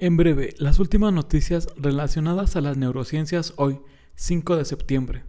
En breve, las últimas noticias relacionadas a las neurociencias hoy, 5 de septiembre.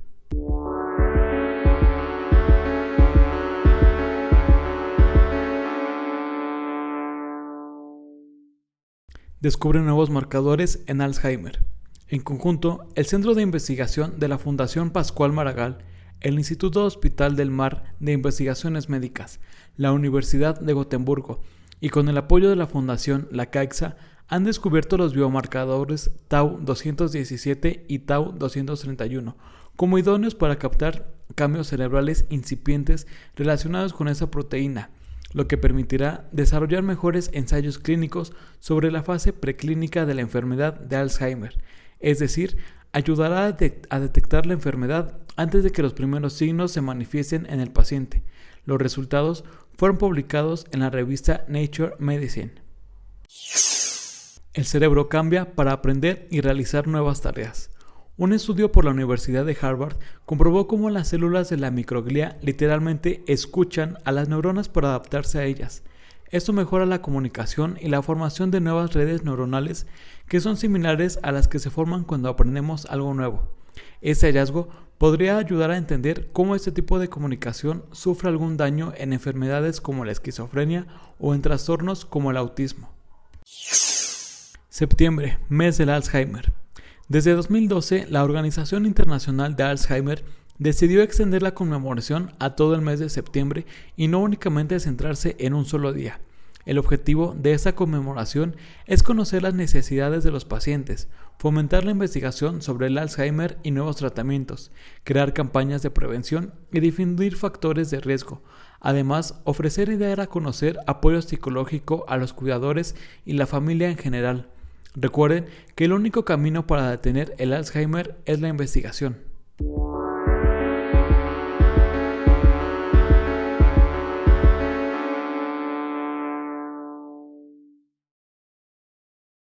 Descubre nuevos marcadores en Alzheimer. En conjunto, el Centro de Investigación de la Fundación Pascual Maragall, el Instituto Hospital del Mar de Investigaciones Médicas, la Universidad de Gotemburgo y con el apoyo de la Fundación La Caixa han descubierto los biomarcadores Tau 217 y Tau 231 como idóneos para captar cambios cerebrales incipientes relacionados con esa proteína, lo que permitirá desarrollar mejores ensayos clínicos sobre la fase preclínica de la enfermedad de Alzheimer, es decir, ayudará a, detectar la enfermedad antes de que los primeros signos se manifiesten en el paciente. Los resultados fueron publicados en la revista Nature Medicine. El cerebro cambia para aprender y realizar nuevas tareas. Un estudio por la Universidad de Harvard comprobó cómo las células de la microglia literalmente escuchan a las neuronas para adaptarse a ellas. Esto mejora la comunicación y la formación de nuevas redes neuronales que son similares a las que se forman cuando aprendemos algo nuevo. Este hallazgo podría ayudar a entender cómo este tipo de comunicación sufre algún daño en enfermedades como la esquizofrenia o en trastornos como el autismo. Septiembre, mes del Alzheimer. Desde 2012, la Organización Internacional de Alzheimer decidió extender la conmemoración a todo el mes de septiembre y no únicamente centrarse en un solo día. El objetivo de esta conmemoración es conocer las necesidades de los pacientes, fomentar la investigación sobre el Alzheimer y nuevos tratamientos, crear campañas de prevención y difundir factores de riesgo. Además, ofrecer y dar a conocer apoyo psicológico a los cuidadores y la familia en general Recuerden que el único camino para detener el Alzheimer es la investigación.